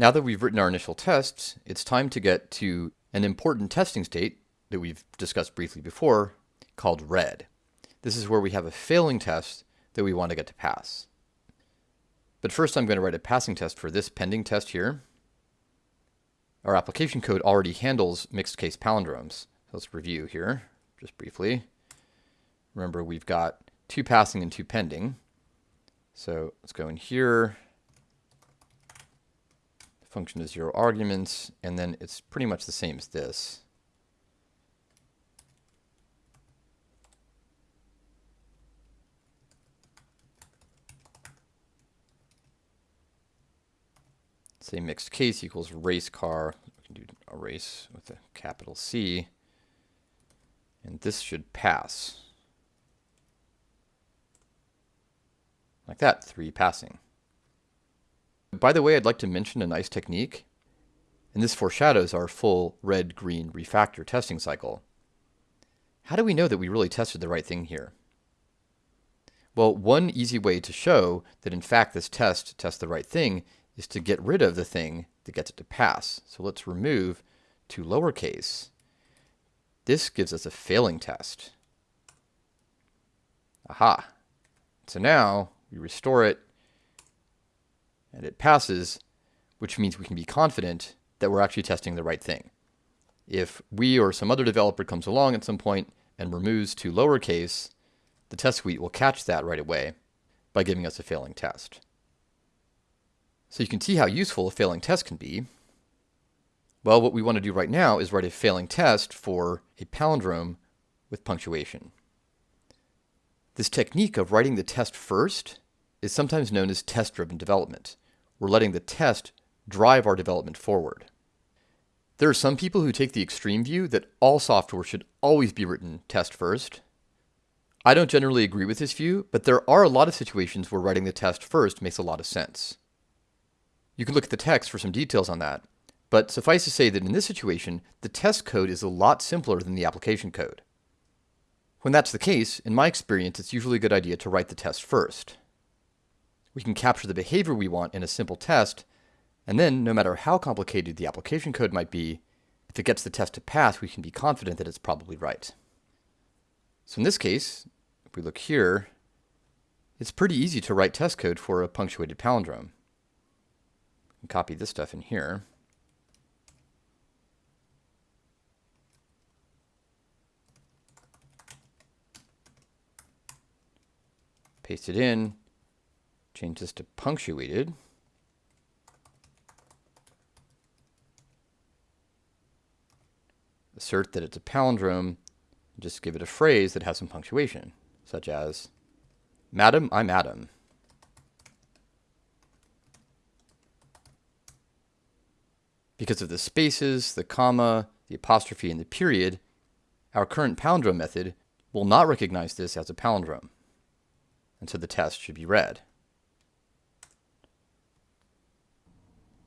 Now that we've written our initial tests, it's time to get to an important testing state that we've discussed briefly before called red. This is where we have a failing test that we want to get to pass. But first I'm going to write a passing test for this pending test here. Our application code already handles mixed case palindromes. let's review here just briefly. Remember we've got two passing and two pending. So let's go in here. Function is zero arguments, and then it's pretty much the same as this. say mixed case equals race car. We can do a race with a capital C. And this should pass. Like that, three passing. By the way, I'd like to mention a nice technique. And this foreshadows our full red-green refactor testing cycle. How do we know that we really tested the right thing here? Well, one easy way to show that in fact this test tests the right thing is to get rid of the thing that gets it to pass. So let's remove to lowercase. This gives us a failing test. Aha. So now we restore it and it passes, which means we can be confident that we're actually testing the right thing. If we or some other developer comes along at some point and removes to lowercase, the test suite will catch that right away by giving us a failing test. So you can see how useful a failing test can be. Well, what we want to do right now is write a failing test for a palindrome with punctuation. This technique of writing the test first is sometimes known as test-driven development. We're letting the test drive our development forward. There are some people who take the extreme view that all software should always be written test first. I don't generally agree with this view, but there are a lot of situations where writing the test first makes a lot of sense. You can look at the text for some details on that. But suffice to say that in this situation, the test code is a lot simpler than the application code. When that's the case, in my experience, it's usually a good idea to write the test first. We can capture the behavior we want in a simple test, and then, no matter how complicated the application code might be, if it gets the test to pass, we can be confident that it's probably right. So in this case, if we look here, it's pretty easy to write test code for a punctuated palindrome copy this stuff in here. Paste it in, change this to punctuated. Assert that it's a palindrome, just give it a phrase that has some punctuation, such as, Madam, I'm Adam. Because of the spaces, the comma, the apostrophe, and the period, our current palindrome method will not recognize this as a palindrome. And so the test should be red.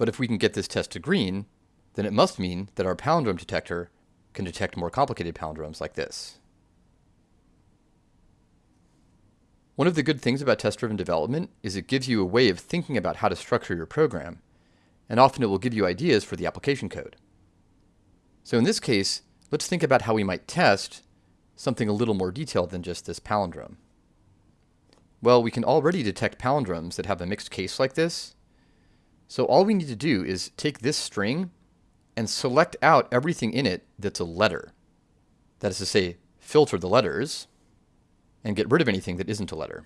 But if we can get this test to green, then it must mean that our palindrome detector can detect more complicated palindromes like this. One of the good things about test-driven development is it gives you a way of thinking about how to structure your program and often it will give you ideas for the application code. So in this case, let's think about how we might test something a little more detailed than just this palindrome. Well, we can already detect palindromes that have a mixed case like this. So all we need to do is take this string and select out everything in it that's a letter. That is to say, filter the letters and get rid of anything that isn't a letter.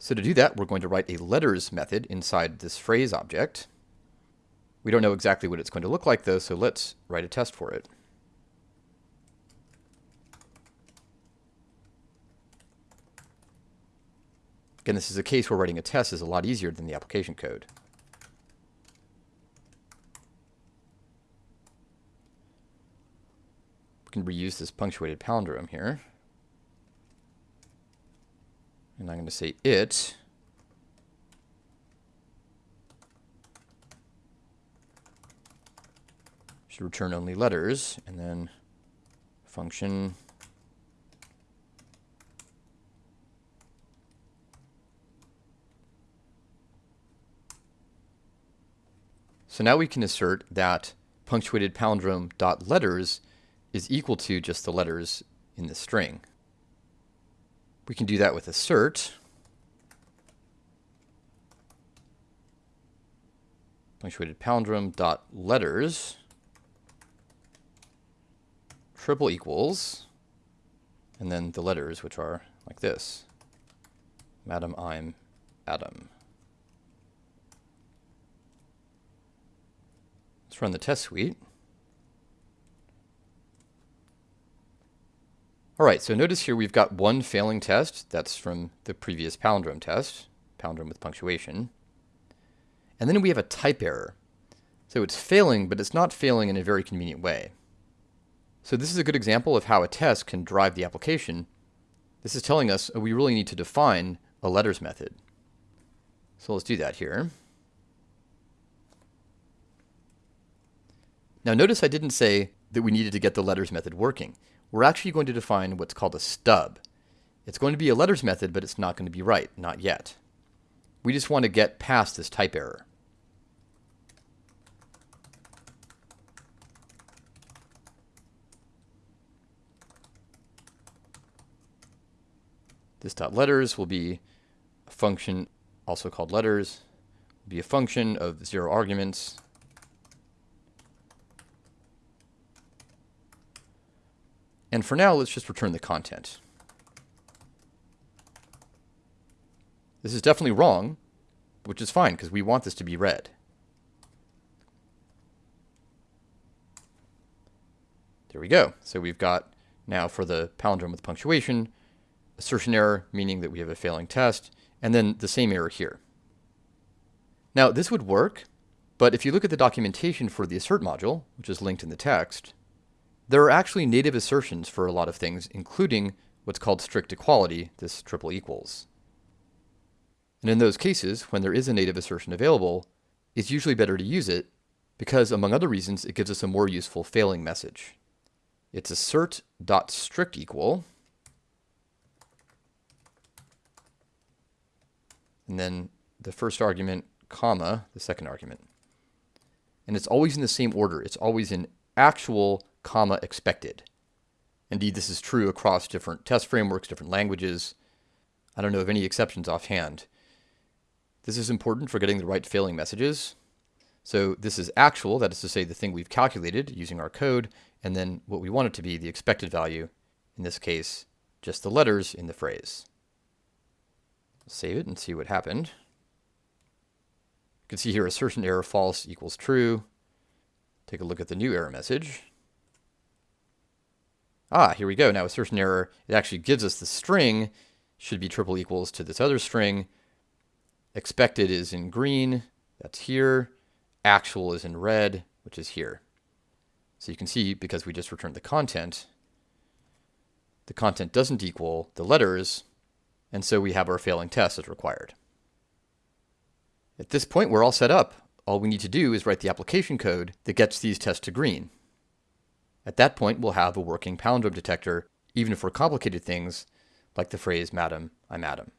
So to do that, we're going to write a letters method inside this phrase object. We don't know exactly what it's going to look like though, so let's write a test for it. Again, this is a case where writing a test is a lot easier than the application code. We can reuse this punctuated palindrome here. And I'm going to say it should return only letters, and then function So now we can assert that punctuated palindrome dot letters is equal to just the letters in the string. We can do that with assert. Punctuated palindrome dot letters triple equals, and then the letters, which are like this. Madam, I'm Adam. Run the test suite. All right, so notice here we've got one failing test. That's from the previous palindrome test, palindrome with punctuation. And then we have a type error. So it's failing, but it's not failing in a very convenient way. So this is a good example of how a test can drive the application. This is telling us we really need to define a letters method. So let's do that here. Now notice I didn't say that we needed to get the letters method working. We're actually going to define what's called a stub. It's going to be a letters method, but it's not going to be right, not yet. We just want to get past this type error. This dot letters will be a function, also called letters, will be a function of zero arguments And for now, let's just return the content. This is definitely wrong, which is fine because we want this to be red. There we go. So we've got now for the palindrome with punctuation, assertion error, meaning that we have a failing test, and then the same error here. Now this would work, but if you look at the documentation for the assert module, which is linked in the text, there are actually native assertions for a lot of things, including what's called strict equality, this triple equals. And in those cases, when there is a native assertion available, it's usually better to use it because, among other reasons, it gives us a more useful failing message. It's assert.strict equal, and then the first argument, comma, the second argument. And it's always in the same order. It's always in actual comma expected. Indeed, this is true across different test frameworks, different languages. I don't know of any exceptions offhand. This is important for getting the right failing messages. So this is actual, that is to say the thing we've calculated using our code, and then what we want it to be, the expected value, in this case, just the letters in the phrase. Save it and see what happened. You can see here assertion error false equals true. Take a look at the new error message. Ah, here we go. Now assertion error, it actually gives us the string should be triple equals to this other string. Expected is in green, that's here. Actual is in red, which is here. So you can see, because we just returned the content, the content doesn't equal the letters, and so we have our failing test as required. At this point, we're all set up. All we need to do is write the application code that gets these tests to green. At that point, we'll have a working palindrome detector, even for complicated things like the phrase, Madam, I'm Adam.